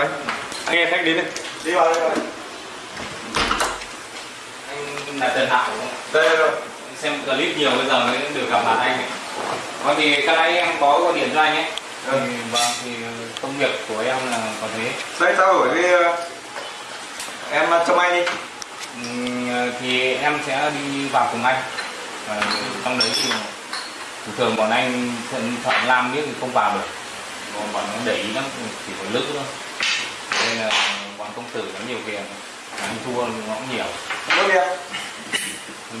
vào đây anh em khách đến đây đi vào đây anh là Trần Hạo đây rồi xem clip nhiều bây giờ mới được gặp mặt anh ấy. Còn thì cái nãy em có gọi điện cho anh ấy. Ừ. Thì, vâng thì công việc của em là có thế. đây trao đổi với ờ, em ờ, trông anh đi Ừm, thì em sẽ đi vào cùng anh. Và trong đấy thì thường thường bọn anh thợ- thợ làm biết thì không vào được. Bọn bọn nó để ý lắm chỉ có lữ thôi. Nên là bọn công tử có nhiều tiền. Anh thua nó cũng nhiều.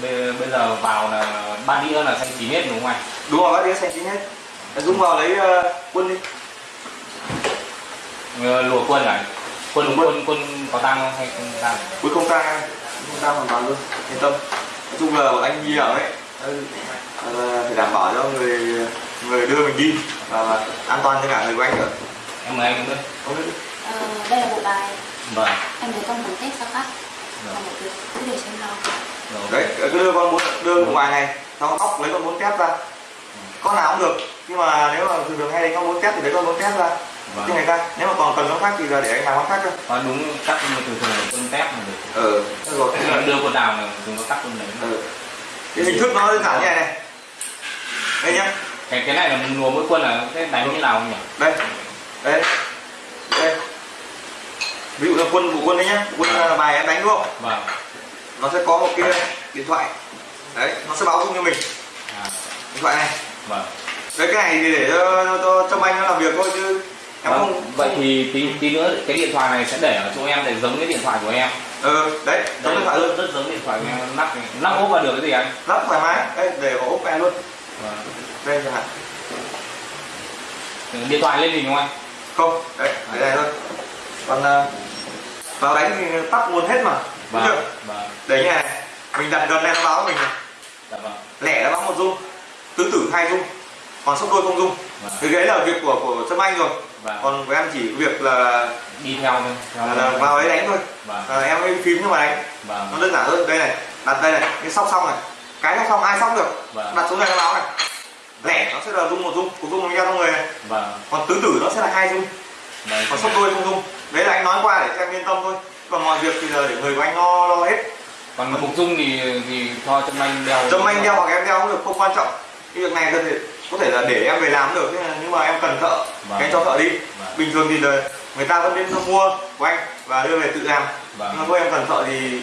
Bây, bây giờ vào là ba đĩa là xanh chín hết đúng không anh? đúng rồi bác đi xanh chín hết. Dũng vào lấy ờ, quân đi. Ờ, lùa quân này quân Lùa quân. quân có tăng không hay không tăng cuối không tang em không tang hoàn toàn luôn. Yên tâm. Nói chung là bọn anh đi ở ấy ừ, là phải đảm bảo cho người người đưa mình đi. Và an toàn cho cả người của anh nữa. Em mời anh không biết Ờ, đây là bộ bài vâng. Em thấy con muốn test sao cắt còn một việc cứ để xem nào. Rồi đấy cứ đưa con muốn đưa ngoài này xong óc lấy con muốn tép ra. Con nào cũng được nhưng mà nếu mà thường thường hay lấy con muốn tép thì lấy con muốn tép ra. Vâng. Cho người ta nếu mà còn cần nó khác thì là để anh làm con khác thôi có đúng cắt nhưng mà thường thường là quân tép là được. Ừ. Rồi là đưa quân nào là chúng có cắt quân đấy. Ừ. cái hình thức nó đơn giản như này này. Đây nhá. Cái cái này là mình lùa mỗi quân là sẽ đánh như nào không nhỉ? Đây. Đây ví dụ là quân của quân đấy nhá. Quân là bài em đánh đúng không? Vâng. Nó sẽ có một cái điện thoại. Đấy nó sẽ báo dung cho mình. À, điện thoại này. Vâng. Đấy cái này thì để cho cho, cho, cho anh nó làm việc thôi chứ em Vâng, không vậy thì tí, tí nữa cái điện thoại này sẽ để ở chỗ em để giống cái điện thoại của em. Ừ đấy giống điện thoại luôn. rất, giống điện thoại của em. Lắp lắp ốp vào được cái gì anh? Lắp thoải mái. Đây để vào ốp em luôn. Vâng. đây chẳng hạn. Điện thoại lên hình không anh? Không đấy để này thôi. Còn uh, vào đánh thì tắt nguồn hết mà. Đúng chưa? vâng. Vâng để như này mình đặt gần này nó báo mình này. dạ vâng. Lẻ nó báo một dung. Tứ tử hai dung. Còn sốc đôi không dung. Vâng. Thì đấy là việc của của Trâm Anh rồi. Vâng. Còn của em chỉ việc là, đi theo thôi. Theo là, là vào đấy đánh thôi. Vâng. À, em ấy phím nhưng mà đánh. Vâng. Nó đơn giản hơn. Đây này. Đặt đây này. Cái sóc xong này. Cái sóc xong ai sóc được? Vâng. Đặt xuống này nó báo này. Lẻ nó sẽ là dung một dung. Một dung mình ra trong người này. Vâng. Còn tứ tử nó sẽ là hai dung. Vâng. Còn sốc đôi không dung đấy là anh nói qua để cho em yên tâm thôi. Còn mọi việc thì là để người của anh lo lo hết. Còn mục dung thì thì cho trâm anh đeo. Trâm anh đeo hoặc em đeo cũng được không quan trọng. Cái việc này thể có thể là để em về làm được nhưng mà em cần thợ Vâng. thì anh cho thợ đi. Vâng. bình thường thì là người ta vẫn đến mua của anh và đưa về tự làm. Vâng. nhưng mà thôi em cần thợ thì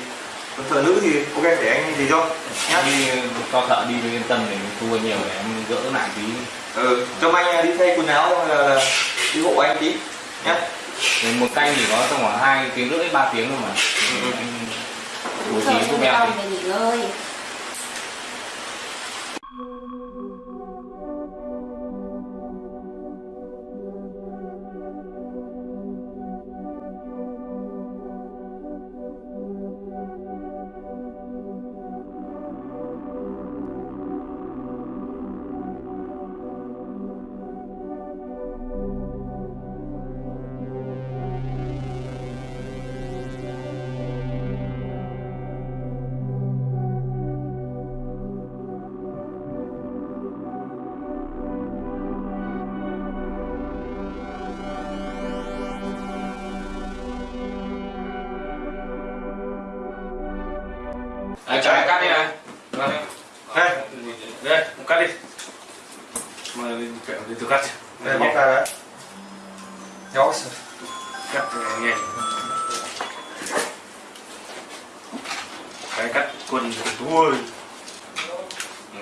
cần thợ nữ thì ok để anh gì cho. Nhá. đi cho thợ đi cho yên tâm để thua nhiều để em gỡ lại tí. Ừ Trâm anh đi thay quần áo là, là đi hộ anh tí. Nhá Thì một canh chỉ có trong khoảng hai tiếng rưỡi ba tiếng thôi mà. Ừ. bố trí giúp chúng em mà đi kẹo đi tôi cắt đây bóc ra đấy. Đó, cắt thì nghe. Cái cắt quần thua.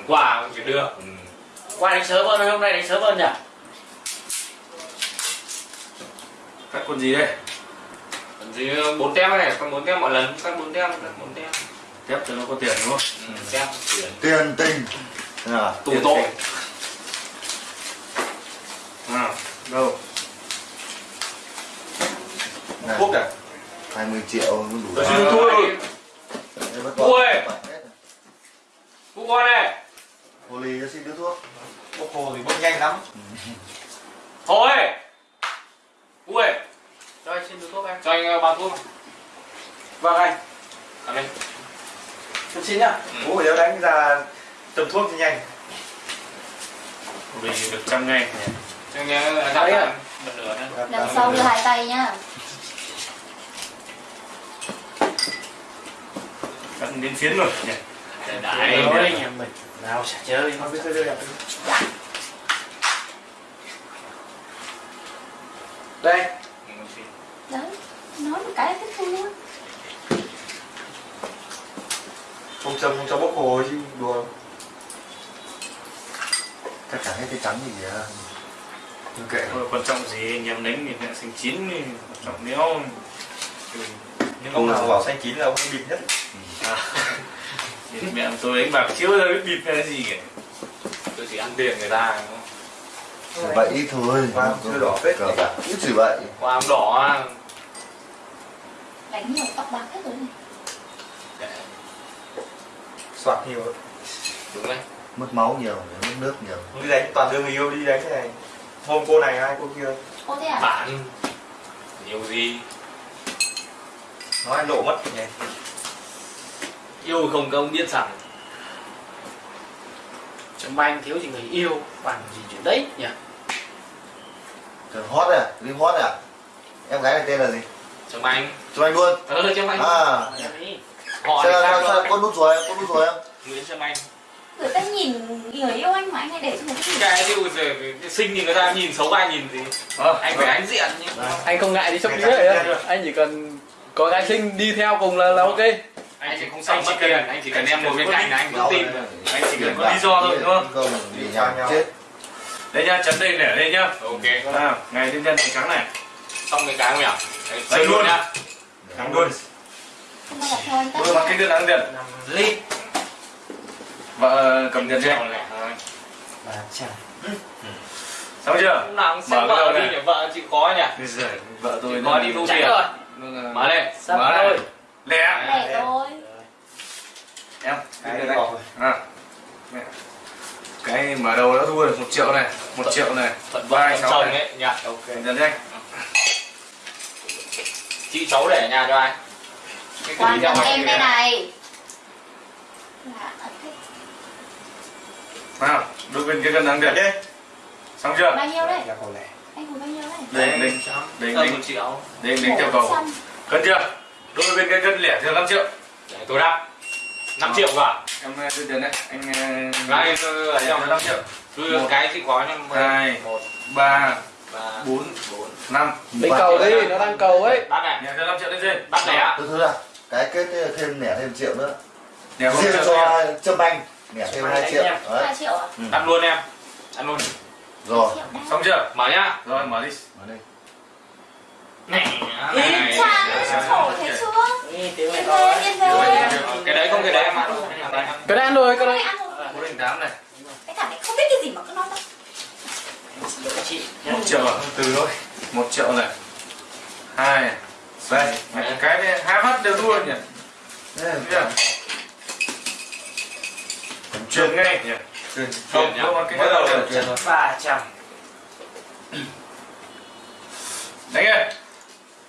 Qua cũng được qua đánh sớm hơn hôm nay đánh sớm hơn nhỉ? Cắt quần gì đây còn gì bốn tem này còn bốn tem mọi lần cắt bốn tem cắt bốn tem. Thép cho nó có tiền đúng không? Ừ, tem tiền. Tiền tình à, tù tội. à, đâu? Này, thuốc này. 20 triệu mới đủ xin rồi. Vả. Ui! Cụ con này Hồ ly cho xin đứa thuốc. Bốc hồ thì bốc nhanh lắm. Thôi ui cho anh xin được thuốc em cho anh ờ, bao thuốc. Vâng anh. Ở đây chút xíu nhá. Ừ. phải đeo đánh ra tầm thuốc thì nhanh mình được trăm ngày cho anh ờ, Đấy đặt à? ra bật lửa này Lần sau đưa hai tay nhá. cận đến phiến rồi nhỉ nói anh em mình. Nào sẽ chơi. Không biết chơi chơi Đây. Đấy. Nói một cái là thích thua. không châm không cho bốc hồ chứ đùa Chắc chắn hết cái trắng gì à kệ Thôi, quan trọng gì anh em đánh thì mẹ xanh chín thì quan trọng nếu nhưng ông nào bảo xanh chín là ông ấy bịt nhất. À, thì mẹ tôi đánh bạc chiếu ra biết bịt cái gì kìa. Tôi chỉ ăn tiền người ta không? Vậy ít thôi Wow, chưa đỏ phết Cờ bạc ít chỉ vậy. Qua ám đỏ Đánh nhiều tóc bạc hết rồi. Này. soạt nhiều. Đúng đấy Mất máu nhiều, mất nước nhiều. Đi đánh toàn đưa người yêu đi đánh thế này. Hôm cô này hai cô kia? Ô thế à? bạn. Nhiều gì? Nói anh lộ mất nhỉ yêu không công biết rằng Trong anh thiếu gì người yêu. Bằng gì chuyện đấy nhỉ? Cờ hot à, Lim hot à? Em gái này tên là gì? chồng anh. Cho anh luôn. Ờ chồng anh. À. Em họ Sao, sao, sao, con nút rồi, con nút rồi em nguyễn chồng anh Người ta nhìn người yêu anh mà anh hay để cho người ta nhìn. cái giờ cái sinh thì người ta nhìn xấu ai nhìn gì? Ờ, anh phải ánh diện nhưng anh không ngại đi sóc đĩa á anh chỉ cần có gái xinh đi theo cùng là, là ok. Anh chỉ không xong mất tiền anh chỉ cần em ngồi bên cạnh là anh vẫn tin. anh chỉ cần có lý do thôi đúng không? Không, vì nhau. Chết. Đây nhá chấn đây để đây nhá. Ok. À, ngày thiên nhân trắng này. Xong cái cái không nhỉ? Đấy, chơi luôn. nhá. Trắng luôn. Không bao giờ theo anh cái cân ăn Năm lít. Vợ cầm tiền cho trăm. xong chưa? Nào Mở vợ đi nhỉ vợ chị có nhỉ? Vợ tôi có đi thu tiền rồi. mở lên Mở rồi. lẹ. Để thôi. em cái này à. Cái mở đầu đã thua được một triệu này một triệu này. Thuận thuận sáu chồng ấy nhỉ? Ok. Nhân danh chị cháu để ở nhà cho ai? Cái Quan anh em đây này. Là ở thế. Nào đôi bên cái cân điện đi. Xong chưa? Bao nhiêu đấy? lẻ Anh ngồi bao nhiêu đấy? đấy đánh một triệu. đánh đánh theo cầu cân chưa? Đôi bên cái cân lẻ theo 5 triệu. Để tôi đáp. 5 triệu cả em đưa tiền đấy anh lẻ theo trong 5 triệu. đưa Một. cái chịu khó nhưng Hai. một ba bốn bốn. năm. Lấy cầu đi nó đang cầu ấy. Bắt này. Lẻ theo 5 triệu lên trên. Bắt lẻ. Thứ thứ là Cái kết thêm nẻ thêm triệu nữa. Lẻ không Riêng triệu cho Trâm Anh Nẻ thêm 2 triệu. Đấy. Hai triệu à? ăn luôn em. Ăn luôn. Rồi. Đấy. xong chưa? Mở nhá. Rồi. Mở đi. Mở đây này này khổ thấy chưa? Ý, tiếng này Yên đấy. yên về. cái đấy không cái đấy em ăn cái này ăn rồi cái này ăn rồi. bốn đánh tám này. Cái cả này không biết cái gì mà cứ nói chị. một triệu à? Từ thôi. Một triệu này. Hai đây cái này hai phát đều thua nhỉ? Đấy, chưa? Chuyển ngay nhỉ Chuyển cái mới cái đầu là thôi Ba trăm. đánh nghe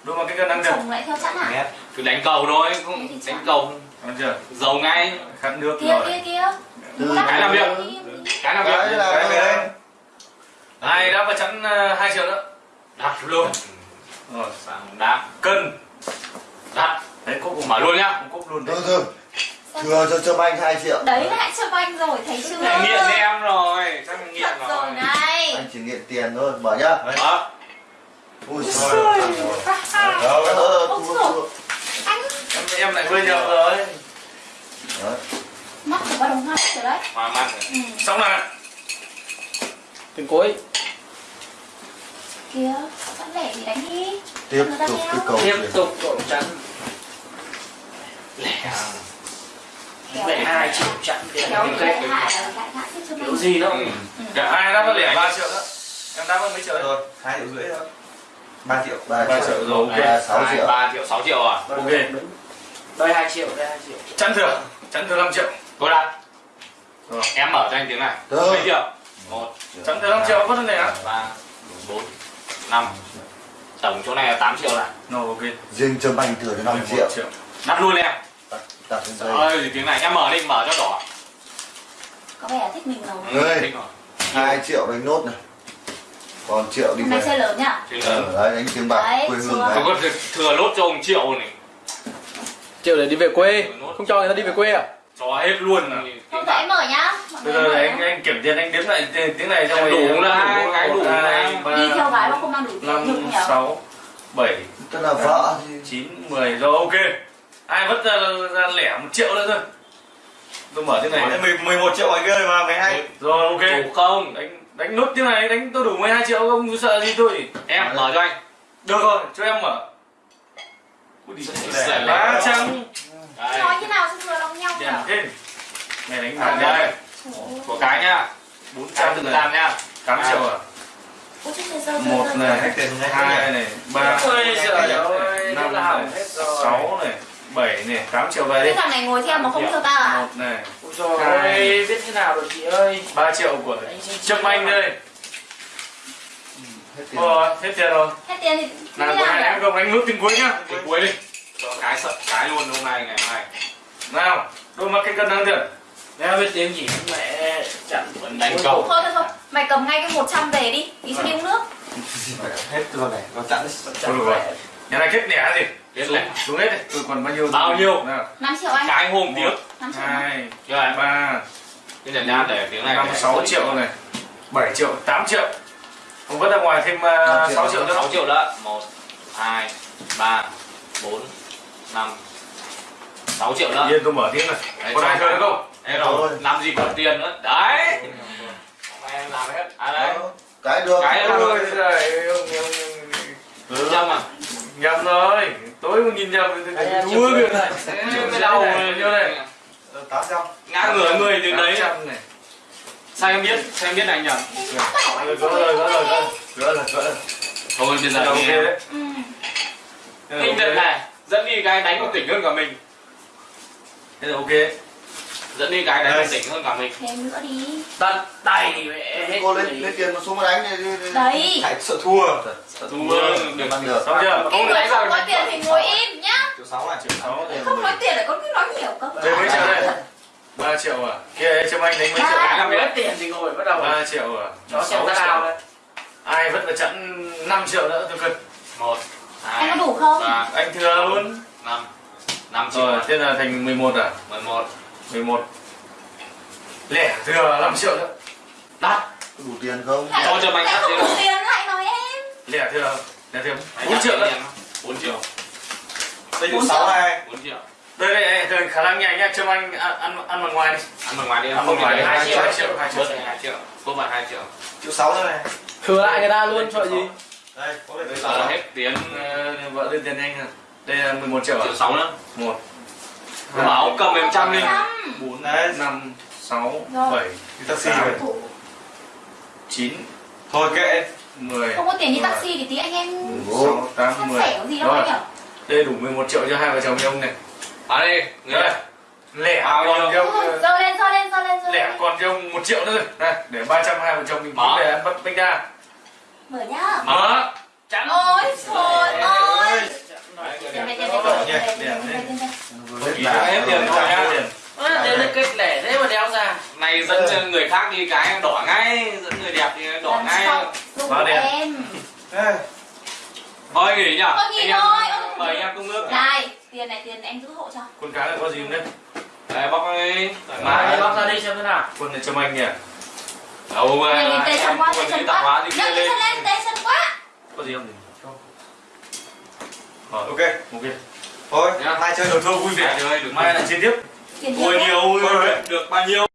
đua mà cái cân đang được. Chồng lại theo sẵn à? cứ đánh cầu thôi cũng đánh cầu. Giàu ngay. Khát nước Kia rồi. kia kia. Cái làm việc. cái nào Cái việc là cái về đây hai đã vào chắn ờ, hai triệu nữa. Đặt luôn. Rồi. Sẵn đáp cân. Đặt. Đấy cốc mở luôn nhá. Cốc luôn Từ đấy. từ Thừa cho Trâm Anh 2 triệu Đấy lại cho anh rồi, thấy chưa? Nghiện em rồi chắc là nghiện Thật rồi rồi này. Anh chỉ nghiện tiền thôi Mở nhá đó Ui Ôi, trời đâu Ờ, ờ, rồi. thua. Anh em em lại hơi nhầm rồi Đấy. mắt của ba đồng hai rồi đấy. hoa mắt xong này tiền cuối Kia, sẵn lẻ thì đánh đi. Tiếp tục cái cầu Tiếp tục độ chắn. Kéo Vậy hai triệu lại hạ tiếp cho kiểu gì đâu. Ừ. cả hai đã vào lẻ ba triệu nữa. Em đã vào mấy triệu rồi hai triệu rưỡi thôi. Ba triệu ba Ba triệu. triệu rồi, ok. ba sáu Hai, triệu. ba triệu sáu triệu à? Ok. Đây hai triệu, đây hai triệu. chắn thừa chắn thừa 5 triệu? Tôi đặt Rồi. em mở cho anh tiếng này. Được. mấy triệu? Một. Chắn thừa 5 triệu? Có vấn đề á ba bốn năm. Tổng chỗ này là 8 triệu này. Rồi ok. Riêng Trâm Anh thừa cho 5 11 triệu. triệu. Đặt luôn em lên Trời dây ơi tiếng này em mở đi mở cho đỏ. Có vẻ thích mình rồi. Ơi. Thích rồi. 2 triệu đánh nốt này. Còn triệu đi hôm nay về. chơi lớn nhá. Ờ, đấy đánh tiếng bạc Đấy, quê hương đấy. Có thừa- lốt cho ông triệu này. Triệu để đi về quê. Không cho người ta đi về quê à? Cho hết luôn à. không phải em mở nhá. Bây giờ anh anh kiểm tiền anh đếm lại tiếng này trong Em đủ là hai, đủ là đi theo gái mà không mang đủ tiền năm nhục nhở sáu bảy tức là vợ thì chín mười rồi ok ai vất ra, ra lẻ một triệu nữa thôi. Tôi mở tiếng này Đấy, mười- 11 triệu kia rồi mà 12 rồi ok. Đủ không? Đánh đánh nút tiếng này đánh tôi đủ 12 triệu không sợ gì tôi. Em mở cho anh. Được rồi cho em mở. Ui, đi Lẻ, trăm Đây. nói thế nào cho vừa lòng nhau nhở thêm. Này đánh Đây, bạc đây. của cái nhá. Bốn trăm này. làm nhá. Tám triệu à? Một này. hai này. Ba. Ơi, năm thế này. hết rồi. sáu này bảy này tám triệu về đi. Thằng này ngồi theo mà không theo ta à? Một này. Ôi trời ơi, biết thế nào được chị ơi? Ba triệu của Anh xin Trâm Anh đây. Hết tiền Ờ, hết tiền rồi. Hết tiền thì nào bữa nay nào em không đánh nút tiếng cuối nhá. Cái cuối đi. Cho cái sợ cái luôn hôm nay ngày mai. Nào đôi mắt cái cân năng tiền. Nếu biết tiếng gì mẹ chặn Vẫn đánh cầu. thôi thôi thôi. Mày cầm ngay cái 100 về đi. Tí sẽ đi uống nước. Hết rồi này. Nó được rồi. nhà này kết lẻ gì Kết lẻ. xuống hết đi tôi còn bao nhiêu? Bao nhiêu? nào. 5 triệu anh cái hôm tiếng. 5 triệu hai chưa anh ba. Cái nhận nha để tiếng này. Năm để- sáu triệu này. Bảy triệu tám triệu. Không vứt ra ngoài thêm uh, sáu triệu nữa. 6 triệu đó. 1 2 3 4 5 6 triệu đó yên tôi mở tiếng này Đấy, còn ai chơi nữa không? Thế rồi làm gì có tiền nữa. Đấy. Hôm nay em làm hết. À đấy. Cái được. Cái ôi giời ông nhầm Bốn trăm à nhầm rồi. Tối mà nhìn nhầm thì Anh em thua kìa này. Đau nhiêu này. Tám trăm. Ngã ngửa người từ đấy. trăm này. Sao em biết sao em biết anh nhầm Rồi, gỡ rồi gỡ rồi gỡ rồi. Gỡ rồi thôi bây giờ ok thì đấy. Ừ. Kinh thật này dẫn đi cái đánh còn tỉnh hơn cả mình. Thế là ok dẫn đi cái đánh còn tỉnh hơn cả mình. Thêm nữa đi. Tận tay mẹ cô lên lên tiền mà xuống mà đánh đi, đấy. Chạy sợ thua. Thua. Được Bằng được. Xong chưa? Cái người không có tiền thì ngồi im nhá. Triệu sáu này triệu sáu không nói tiền lại con cứ nói nhiều cơ đây mấy triệu đây? Ba triệu à? Kia trâm anh đánh mấy triệu. Làm hết tiền thì ngồi bắt đầu. Ba triệu à? Xem Sáu ra triệu. nào đấy. Ai vẫn phải chặn 5 triệu nữa tôi cần một anh có đủ không? anh thừa luôn. Năm. Năm triệu rồi thế là thành 11 à? Mười một 11 lẻ thừa 5 triệu nữa. Đắt. Đủ tiền không? Lại- Thôi cho mày không đi. đủ tiền lại nói em lẻ thừa lẻ thừa 4 triệu nữa. 4 triệu. Đây triệu sáu này 4 triệu. Đây đây đây, đây khả năng nhanh nhá trâm anh ăn ăn ăn bằng ngoài đi. Ăn bằng ngoài đi Ăn bằng ngoài đi, hai hai triệu. triệu, hai triệu hai triệu. hai triệu. Cô bạn hai triệu. Triệu sáu nữa này. Thừa lại người ta luôn sợ gì? đây có thể bây giờ hết tiền Ờ, vợ lên tiền nhanh à. Đây là 11 triệu à? Triệu sáu nữa bảo cầm em trăm đi. Trăm bốn Đấy. năm sáu bảy. Đi taxi Thủ. chín. Thôi kệ mười. Không có tiền đi taxi thì tí anh em sáu tám mười. đây đủ 11 triệu cho hai vợ chồng ông này. À đây người đây. Lẻ Bao còn nhiêu? cho ông dơ lên dơ lên dơ lên dơ lẻ còn cho ông một triệu nữa rồi này để 300 hai vợ chồng mình Mở. để ăn bắp bánh đa mở nhá. Mở. Chắn. Ôi trời ơi Đấy, này tiền tiền là kết lẻ thế mà đeo ra này dẫn cho người khác đi cái đỏ ngay dẫn người đẹp thì đỏ ngay sau đẹp Vào thôi nghỉ nhở Thôi nghỉ thôi, mời em công nước này tiền này tiền em giữ hộ cho con cá này có gì không đấy đây bóc đi thoải mái bóc ra đi xem thế nào quần này cho anh nhỉ đâu mà Tay nhìn chân quá tay chân quá thì cái lên chân lên chân quá có gì không ok. Ok. Thôi mai chơi đồ thua vui vẻ. Ơi, được mai lại chiến tiếp. Ôi nhiều rồi. được bao nhiêu